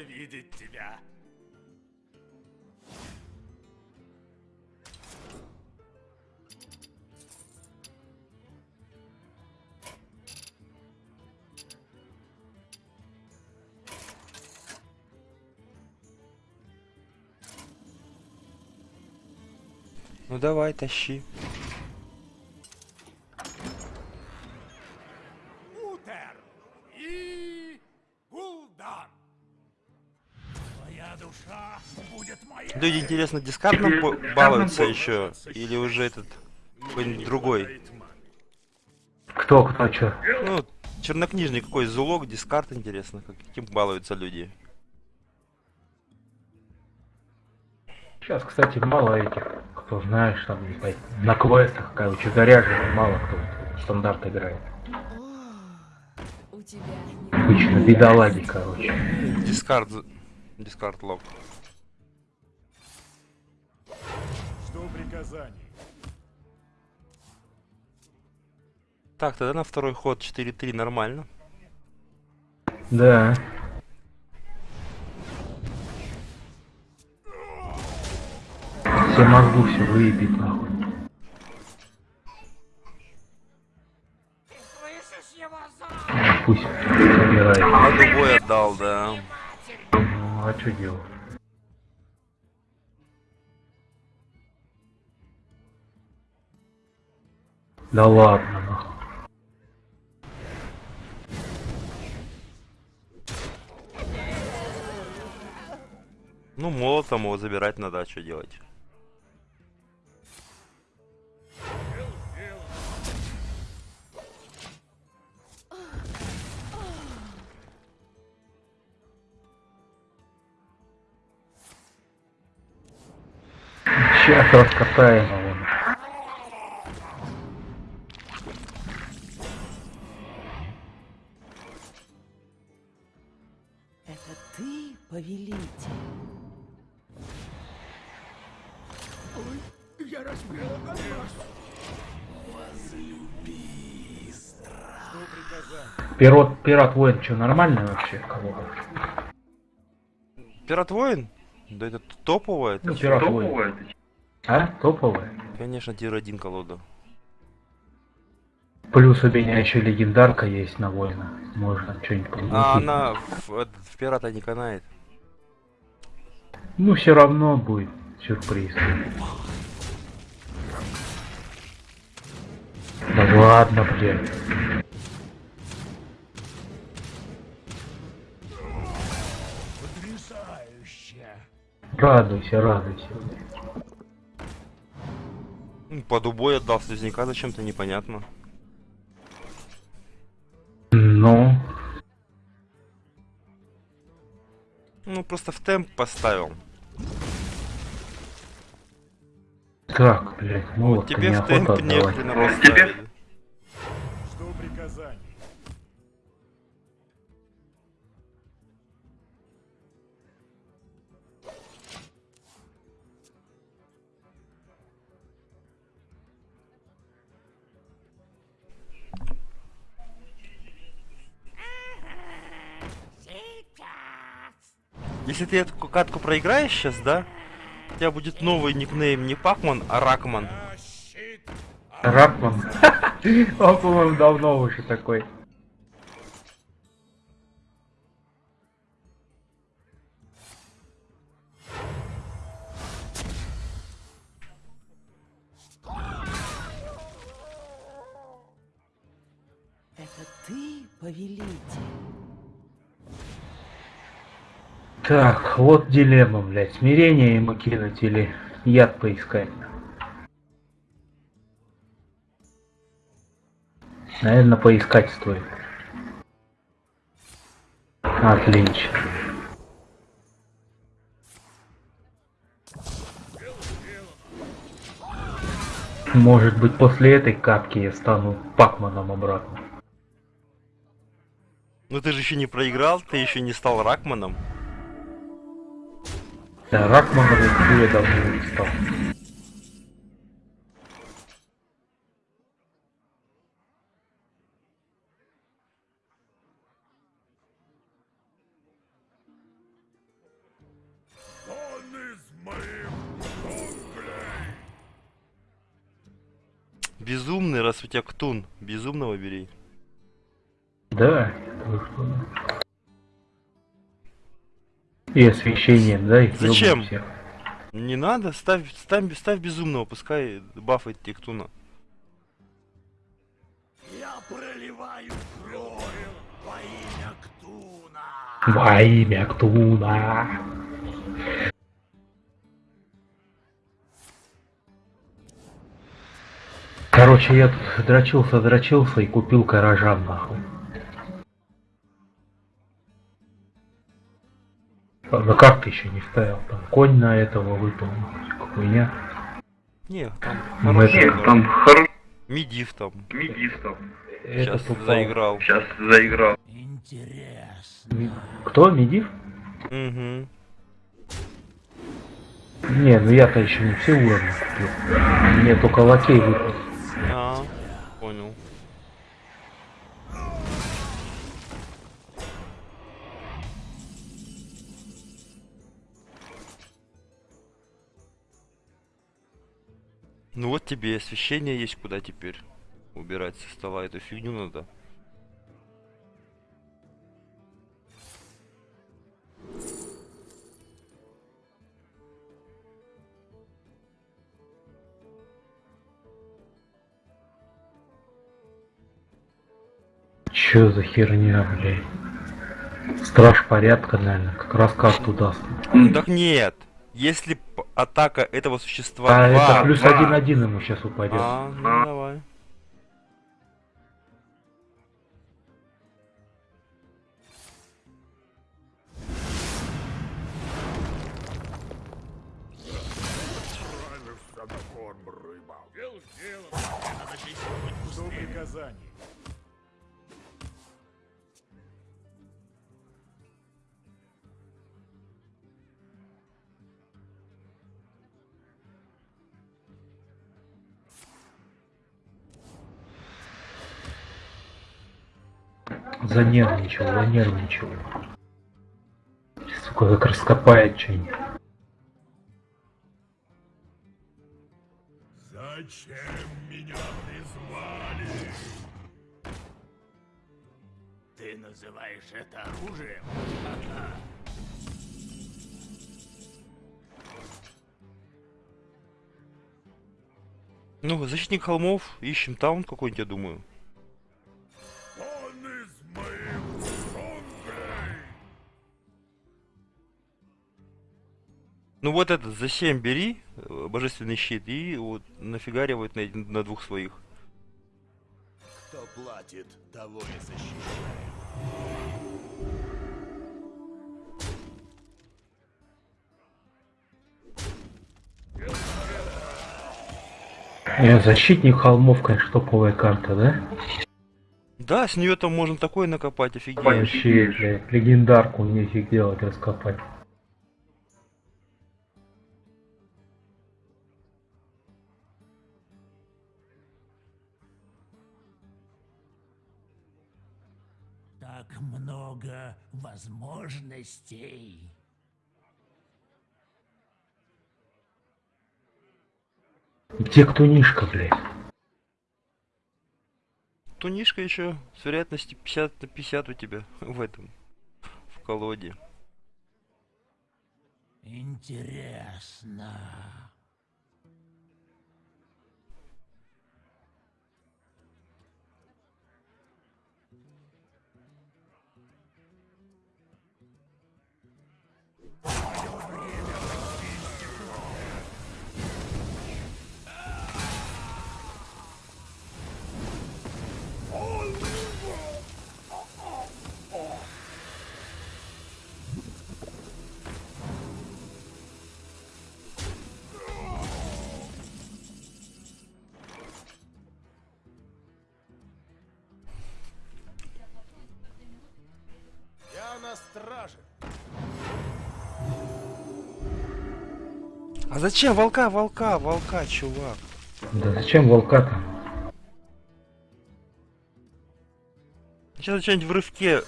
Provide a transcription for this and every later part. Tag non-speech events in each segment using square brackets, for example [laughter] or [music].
видеть тебя. Ну давай, тащи. Люди, интересно, дискардом балуются еще? Или уже этот какой-нибудь другой? Кто, кто, чё? Ну, чернокнижный какой зулок, дискард, интересно, как- каким балуются люди. Сейчас, кстати, мало этих, кто знаешь, там, на квестах, короче, заряжено, мало кто стандарт играет. У тебя не Обычно бедолаги, короче. Дискард, дискард лог. Жду приказаний. Так, тогда на второй ход 4-3 нормально. Да. Все могу все выебить, нахуй. Пусть собирает. А дубой отдал, да. Ну, а что делать? Да ладно, нахуй. Ну, молотом его забирать надо, а что делать? Сейчас раскатаем его. Это ты, повелитель? Пират, пират воин, что, нормально вообще? Кого? Пират воин? Да это топовое. Ну, пират воин. А? Топовая? Конечно, тир один колода. Плюс у меня еще легендарка есть на воина. Можно что-нибудь прилепить. А она в, в пирата не канает. Ну, все равно будет сюрприз. Да ладно, блядь. Потрясающе. Радуйся, радуйся. Ну, Под убой отдал слизняка зачем-то непонятно. Ну, Ну просто в темп поставил. как, блядь, ну вот Тебе в темп не хрена поставили. Жду Если ты эту катку проиграешь сейчас, да? У тебя будет новый никнейм не Пакман, а Ракман. Ракман. [laughs] Он, по-моему, давно уже такой. Это ты, повелитель? Так, вот дилемма, блядь. Смирение ему кинуть или яд поискать. Наверное, поискать стоит. Отлично. Может быть, после этой катки я стану Пакманом обратно. Ну ты же еще не проиграл, ты еще не стал Ракманом. Э, да, Ракман уже давно стал. Безумный, раз у тебя ктун. Безумного бери. Да, и освещение, да, и Зачем? всех. Не надо, ставь, ставь, ставь безумного, пускай бафает тебе ктуна. Я проливаю кровь во имя Ктуна. Во имя Ктуна. Короче, я тут дрочился, дрочился и купил каражан, нахуй. Правда, как ты еще не ставил? Там конь на этого выпал, хуйня. Не, там Ну, это- да. Там хороший Мидив там. там. Это Сейчас тупо. заиграл. Сейчас заиграл. Интересно. Кто, Медив? Угу. Не, ну я-то еще не все уровни купил. Мне только лакей выпал. А, понял. Ну вот тебе и освещение есть, куда теперь убирать со стола эту фигню надо. Чё за херня, блядь? Страж порядка, наверное, как раз карту даст. Так нет, если атака этого существа А два- это плюс два. один-один ему сейчас упадет. А, ну давай. Отправишься Занервничал, занервничал. Сука, как раскопает что-нибудь. Зачем меня призвали? Ты называешь это оружием? Ну, защитник холмов, ищем таун какой-нибудь, я думаю. Ну вот этот за 7 бери, э, божественный щит, и вот нафигаривает на, на двух своих. Кто платит, того и защищает. Э, защитник холмов, конечно, топовая карта, да? Да, с нее там можно такое накопать, офигеть. Вообще, блядь, легендарку нефиг делать, раскопать. Так много возможностей. Где кто нишка, блядь? Тунишка еще с вероятностью 50 на 50 у тебя в этом, в колоде. Интересно. А зачем волка, волка, волка, чувак? Да зачем волка-то? Сейчас что-нибудь в рывке.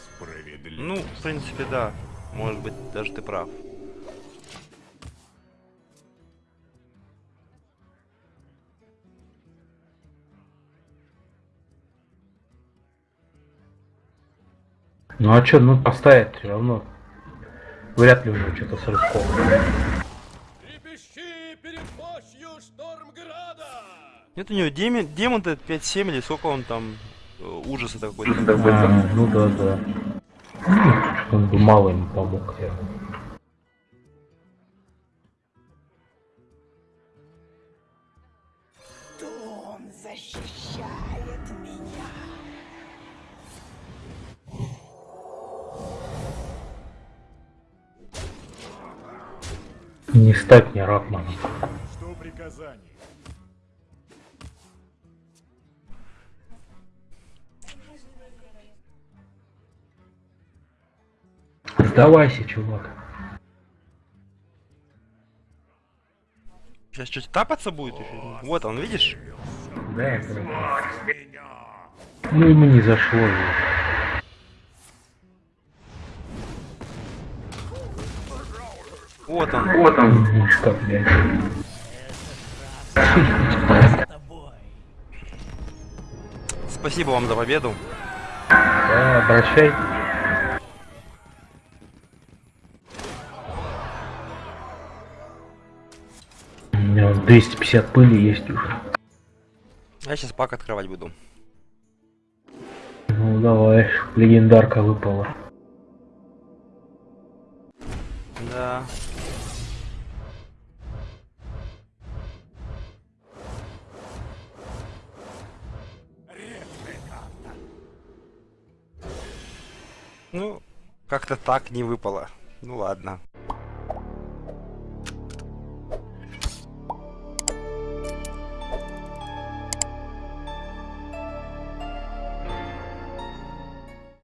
Ну, в принципе, да. Может быть, даже ты прав. Ну а что, ну поставить все равно. Вряд ли уже что-то с рывком. Нет у него демон, демон-то 5-7 или сколько он там э, ужаса такой. А, ну да, да. Он бы мало ему помог. Не стать мне Ратманом. Что приказание? Сдавайся, чувак. Сейчас что-то тапаться будет еще? Вот он, видишь? Да, я. Ну ему не зашло же. Вот он. Вот он. Блядь. тобой. Спасибо вам за победу. Да, обращай. 250 пыли есть уже. Я сейчас пак открывать буду. Ну давай, легендарка выпала. Да. Ну, как-то так не выпало. Ну ладно.